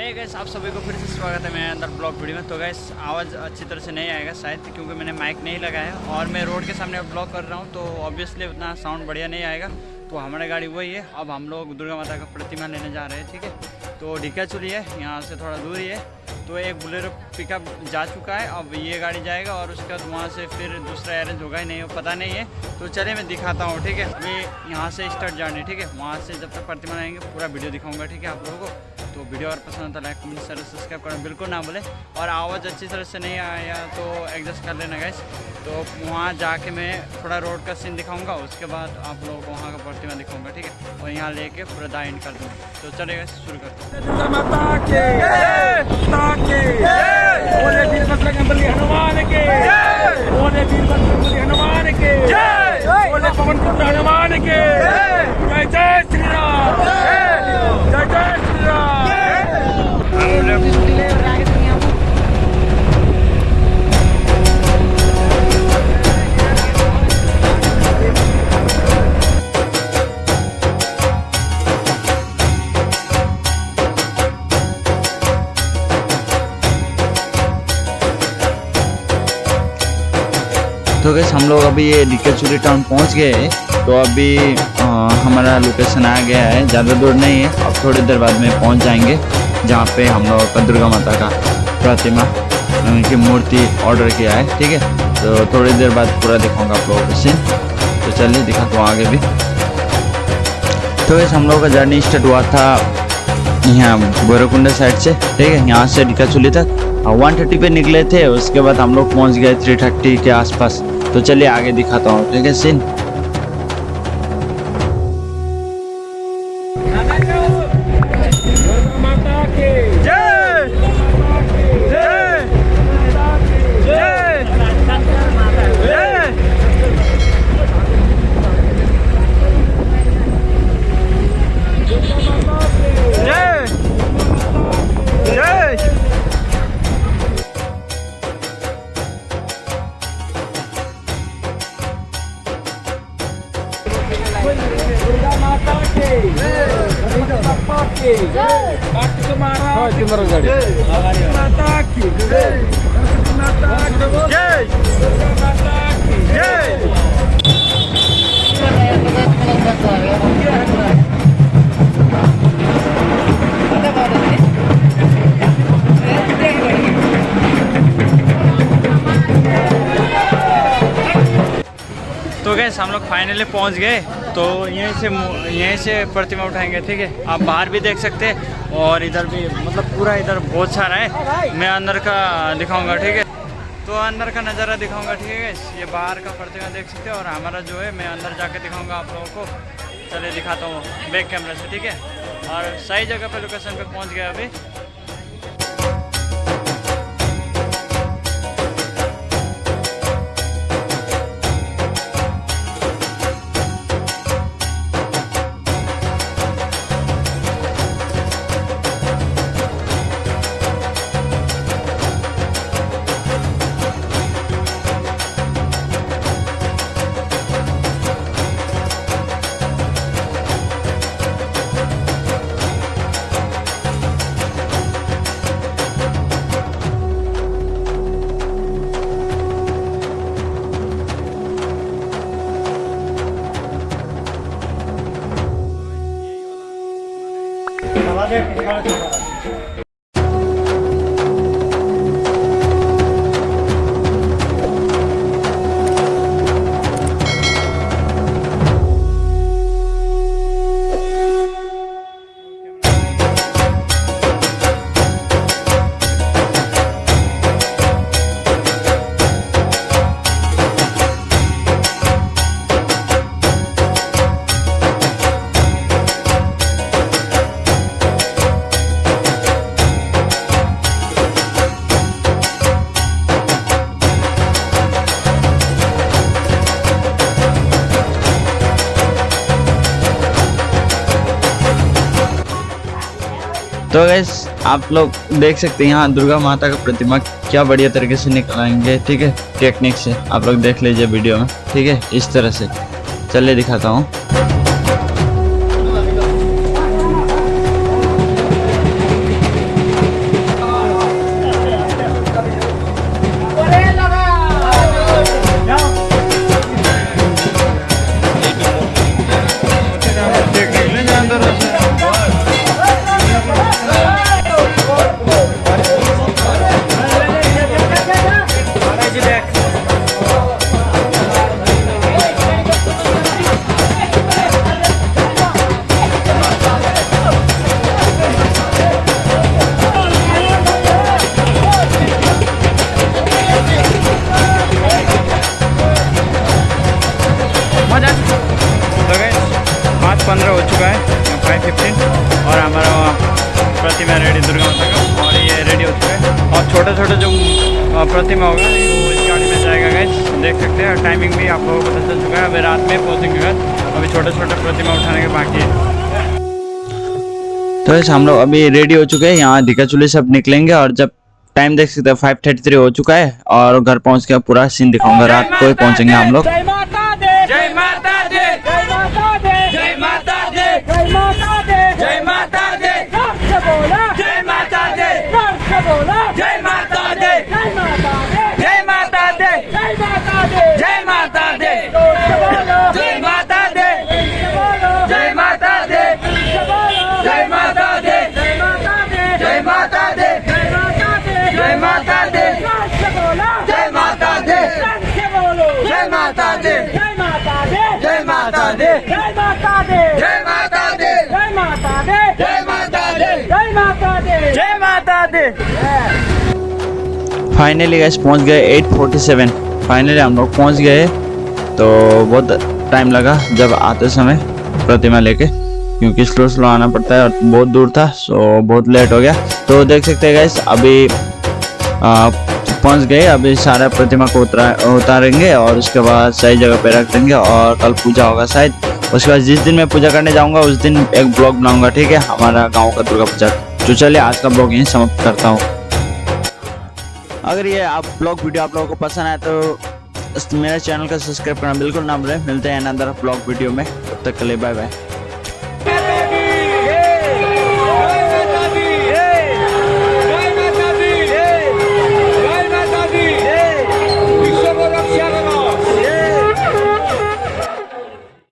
हे gas आप सभी को फिर से स्वागत है मेरे अंदर ब्लॉग वीडियो में। तो गैस आवाज़ अच्छी तरह से नहीं आएगा शायद, क्योंकि मैंने माइक नहीं लगाया और मैं रोड के सामने ब्लॉग कर रहा हूँ तो ऑब्वियसली उतना साउंड बढ़िया नहीं आएगा। तो हमारी गाड़ी वही है। अब हम लोग दुर्गा माता का प्रतिमा लेने जा रहे हैं, ठीक है? तो ढिका चुरी है, यहाँ से थोड़ा दूर ही है। तो एक बुलेरो पिकअप जा चुका है, अब ये गाड़ी जाएगा और उसके बाद वहाँ से फिर दूसरा अरेंज होगा ही नहीं, पता नहीं है। तो चलिए मैं दिखाता हूँ, ठीक है? अभी यहाँ से स्टार्ट जाने ठीक है? वहाँ से जब तक प्रतिमा आएँगे, पूरा वीडियो दिखाऊँगा, ठीक है, आप लोगों को? तो वीडियो और पसंद आता लाइक कमेंट शेयर सब्सक्राइब करना बिल्कुल ना बोले और आवाज़ अच्छी तरह से नहीं आया तो एडजस्ट कर लेना गैस तो वहाँ जाके मैं थोड़ा रोड का सीन दिखाऊँगा उसके बाद आप लोगों को वहाँ का प्रतिमा दिखाऊँगा ठीक है? और यहाँ लेके पूरा दा एंड कर दूँगा। तो चलेगा शुरू करते दुर्गा माता के माता के। बोले वीरभद्र गंबली हनुमान के। जय श्री राम। तो गैस हम लोग अभी ये डिकेचुरी टाउन पहुँच गए तो अभी अ, हमारा लोकेशन आ गया है। ज़्यादा दूर नहीं है। अब थोड़ी देर बाद में पहुँच जाएँगे जहाँ पे हम लोग का दुर्गा माता का प्रतिमा उनकी मूर्ति ऑर्डर किया है। ठीक है? तो थोड़ी देर बाद पूरा दिखाऊँगा आप लोगों को सीन तो चलिए दिखाता हूँ आगे भी। तो गैस हम लोग का जर्नी स्टार्ट हुआ था यहाँ भैरवकुंडा साइड से। ठीक है? यहाँ से डिकाचुली तक। वन थर्टी पे निकले थे उसके बाद हम लोग पहुँच गए थ्री थर्टी के आसपास। तो चलिए आगे दिखाता हूँ। ठीक है सीन माता माता के जय माता की जय तो गैस हम लोग फाइनली पहुँच गए। तो यहीं से यहीं से प्रतिमा उठाएँगे, ठीक है? आप बाहर भी देख सकते हैं और इधर भी मतलब पूरा इधर बहुत सारा है। मैं अंदर का दिखाऊँगा, ठीक है? तो अंदर का नज़ारा दिखाऊँगा, ठीक है ये बाहर का प्रतिमा देख सकते हैं और हमारा जो है, मैं अंदर जाके दिखाऊँगा आप लोगों को। चले दिखाता हूँ बैक कैमरे से, ठीक है? और सही जगह पे लोकेशन पे पहुँच गया अभी। Okay. तो गैस आप लोग देख सकते हैं यहाँ दुर्गा माता का प्रतिमा क्या बढ़िया तरीके से निकलाएँगे, ठीक है? टेक्निक से आप लोग देख लीजिए वीडियो में, ठीक है? इस तरह से। चलिए दिखाता हूँ। प्रतिमा रेडी दुर्गा माता का और ये रेडी हो चुका है। और छोटे छोटे जो प्रतिमा होगा वो इस गाड़ी में जाएगा गाइस देख सकते हैं टाइमिंग भी आप लोगों को पता चल चुका है। अभी रात में पहुँचेंगे घर अभी छोटे छोटे प्रतिमा उठाने के बाकी है। तो ऐसे हम लोग अभी रेडी हो चुके हैं। यहाँ दिखा चुले सब निकलेंगे और जब टाइम देख सकते हैं फाइव थर्टी थ्री हो चुका है और घर पहुँच के पूरा सीन दिखाऊँगा। रात को ही पहुँचेंगे हम लोग। फाइनली गैस पहुँच गए 847 फाइनली हम लोग पहुँच गए। तो बहुत टाइम लगा जब आते समय प्रतिमा लेके, क्योंकि स्लो स्लो आना पड़ता है और बहुत दूर था सो बहुत लेट हो गया। तो देख सकते हैं गैस अभी पहुँच गए। अभी सारा प्रतिमा को उतरा, उतारेंगे और उसके बाद सही जगह पे रख देंगे और कल पूजा होगा शायद। उसके बाद जिस दिन मैं पूजा करने जाऊँगा, उस दिन एक ब्लॉग बनाऊँगा, ठीक है? हमारा गाँव का दुर्गा पूजा। तो चलिए, आज का ब्लॉग यहीं समाप्त करता हूँ। अगर ये आप ब्लॉग वीडियो आप लोगों को पसंद आए तो मेरे चैनल का सब्सक्राइब करना बिल्कुल ना भूलें। मिलते हैं अंदर ब्लॉग वीडियो में। तब तक के लिए बाय बाय